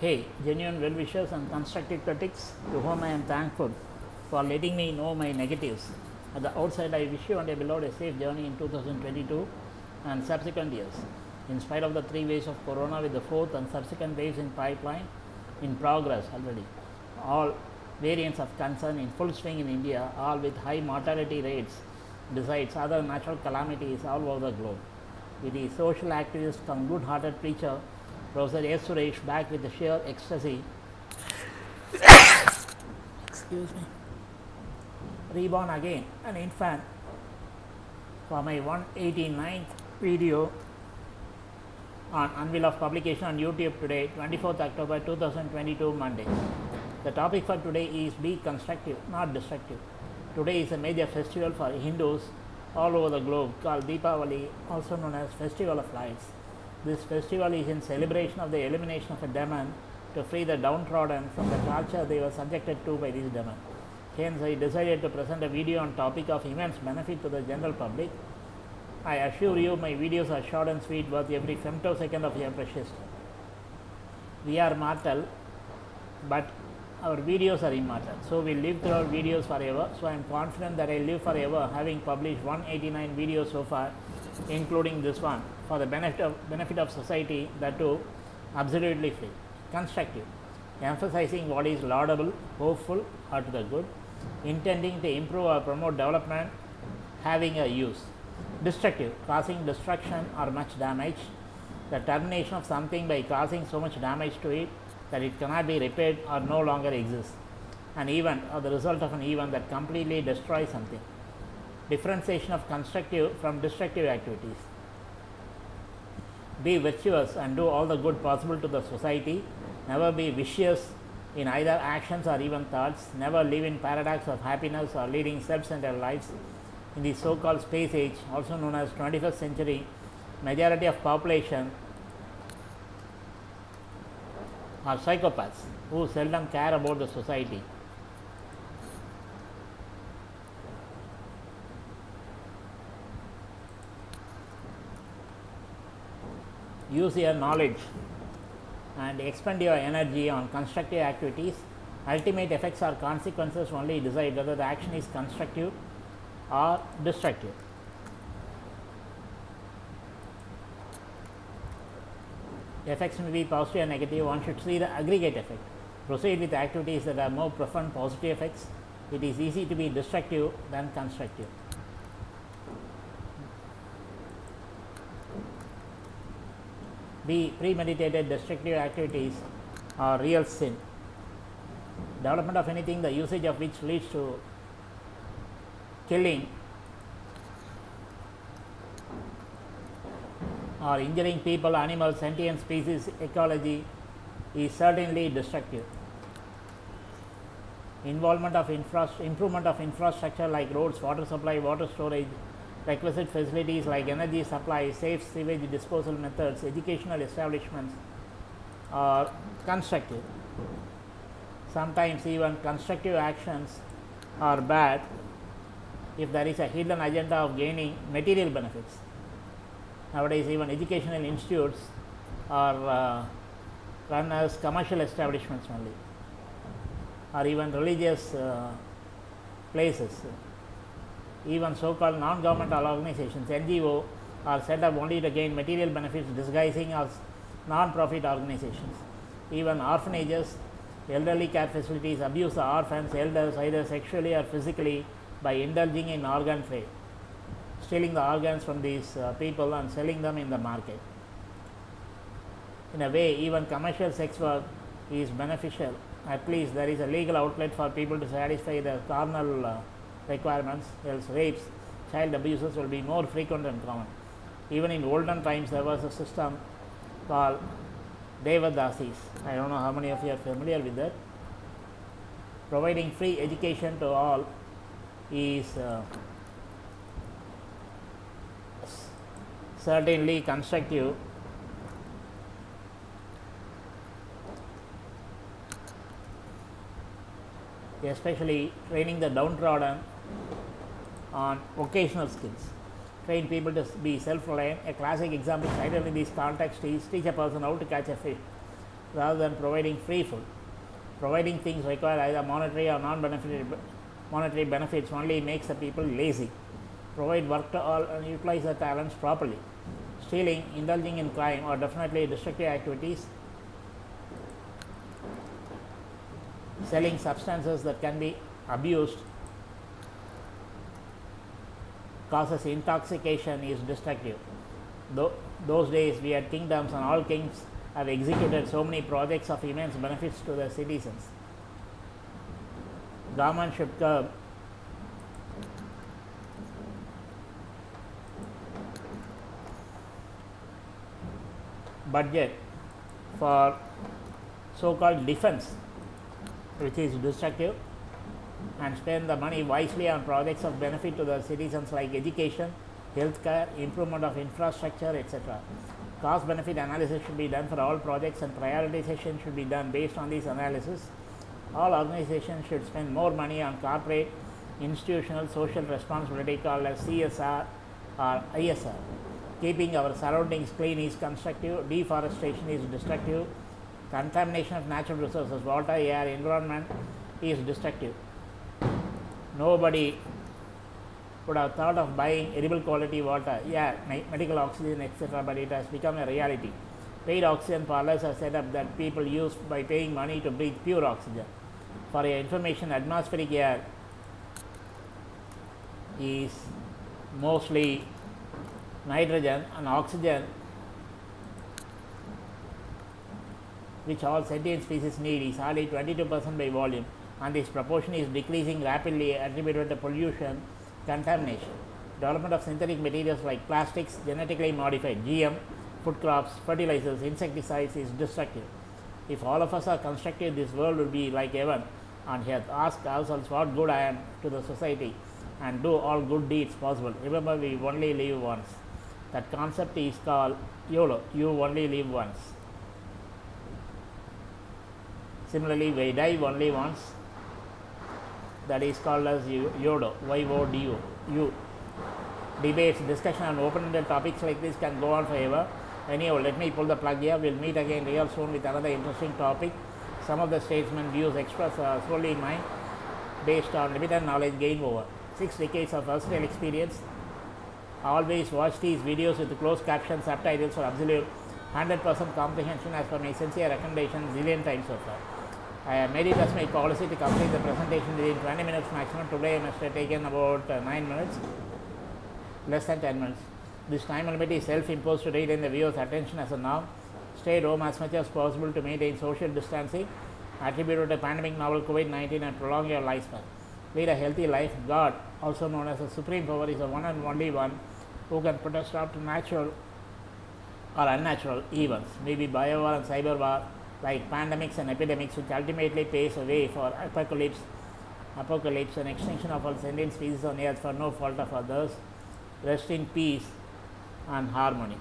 Hey, genuine well wishers and constructive critics to whom I am thankful for letting me know my negatives. At the outside, I wish you and your beloved a safe journey in 2022 and subsequent years. In spite of the three waves of corona, with the fourth and subsequent waves in pipeline, in progress already, all variants of concern in full swing in India, all with high mortality rates, besides other natural calamities all over the globe. It is social activist come good hearted preacher Professor S. Suresh back with the sheer ecstasy. Excuse me. Reborn again, an infant, for my 189th video on unveil of publication on YouTube today, 24th October 2022, Monday. The topic for today is be constructive, not destructive. Today is a major festival for Hindus all over the globe called Deepavali, also known as Festival of Lights. This festival is in celebration of the elimination of a demon to free the downtrodden from the torture they were subjected to by this demon. Hence, I decided to present a video on topic of immense benefit to the general public. I assure you my videos are short and sweet worth every femtosecond of your precious time. We are mortal, but our videos are immortal. So we live through our videos forever. So I am confident that I live forever having published 189 videos so far, including this one for the benefit of, benefit of society that too absolutely free. Constructive, emphasizing what is laudable, hopeful or to the good, intending to improve or promote development, having a use. Destructive, causing destruction or much damage, the termination of something by causing so much damage to it that it cannot be repaired or no longer exists. An event or the result of an event that completely destroys something. Differentiation of constructive from destructive activities. Be virtuous and do all the good possible to the society. Never be vicious in either actions or even thoughts. Never live in paradox of happiness or leading self-centered lives. In the so-called space age, also known as 21st century, majority of population are psychopaths who seldom care about the society. Use your knowledge and expend your energy on constructive activities. Ultimate effects or consequences only decide whether the action is constructive or destructive. effects may be positive or negative, one should see the aggregate effect. Proceed with activities that have more profound positive effects. It is easy to be destructive than constructive. Be premeditated destructive activities are real sin. Development of anything, the usage of which leads to killing or injuring people, animals, sentient species, ecology is certainly destructive. Involvement of infra- improvement of infrastructure like roads, water supply, water storage, requisite facilities like energy supply, safe sewage disposal methods, educational establishments are constructive. Sometimes even constructive actions are bad if there is a hidden agenda of gaining material benefits nowadays even educational institutes are uh, run as commercial establishments only or even religious uh, places even so called non governmental organizations ngo are set up only to gain material benefits disguising as non profit organizations even orphanages elderly care facilities abuse the orphans elders either sexually or physically by indulging in organ trade stealing the organs from these uh, people and selling them in the market. In a way, even commercial sex work is beneficial. At least there is a legal outlet for people to satisfy their carnal uh, requirements, else rapes, child abuses will be more frequent and common. Even in olden times, there was a system called Devadasis. I don't know how many of you are familiar with that. Providing free education to all is uh, certainly constructive especially training the downtrodden on vocational skills train people to be self reliant a classic example cited in this context is teach a person how to catch a fish rather than providing free food. Providing things require either monetary or non-monetary monetary benefits only makes the people lazy. Provide work to all and utilize their talents properly. Stealing, indulging in crime are definitely destructive activities. Selling substances that can be abused causes intoxication is destructive. Tho- those days we had kingdoms and all kings have executed so many projects of immense benefits to the citizens. Government should curb budget for so-called defense which is destructive and spend the money wisely on projects of benefit to the citizens like education, healthcare, improvement of infrastructure, etc. Cost benefit analysis should be done for all projects and prioritization should be done based on this analysis. All organizations should spend more money on corporate, institutional, social responsibility called as CSR or ISR. Keeping our surroundings clean is constructive, deforestation is destructive, contamination of natural resources, water, air, environment is destructive. Nobody would have thought of buying edible quality water, yeah, medical oxygen, etc., but it has become a reality. Paid oxygen parlors are set up that people use by paying money to breathe pure oxygen. For your information, atmospheric air is mostly nitrogen and oxygen which all sentient species need is hardly 22% by volume and this proportion is decreasing rapidly attributed to pollution contamination. Development of synthetic materials like plastics, genetically modified GM, food crops, fertilizers, insecticides is destructive. If all of us are constructive, this world will be like heaven on earth. Ask ourselves what good I am to the society and do all good deeds possible. Remember, we only live once. That concept is called YOLO, you only live once. Similarly, we die only once. That is called as yo- YODO, Y-O-D-O, you. Debates, discussion on open-ended topics like this can go on forever. Anyhow, let me pull the plug here. We'll meet again real soon with another interesting topic. Some of the statesmen views expressed are solely mine, based on limited knowledge gained over six decades of versatile experience. Always watch these videos with closed captions, subtitles for absolute 100% comprehension as per my sincere recommendation zillion times so far. I made it as my policy to complete the presentation within 20 minutes maximum. Today I must have taken about uh, 9 minutes, less than 10 minutes. This time limit is self-imposed to retain the viewer's attention as a norm. Stay at home as much as possible to maintain social distancing attributed to the pandemic novel COVID-19 and prolong your lifespan. Lead a healthy life. God, also known as the supreme power, is the one and only one who can put a stop to natural or unnatural events, maybe bio war and cyber war, like pandemics and epidemics, which ultimately paves a way for apocalypse, apocalypse and extinction of all sentient species on earth for no fault of others. Rest in peace and harmony.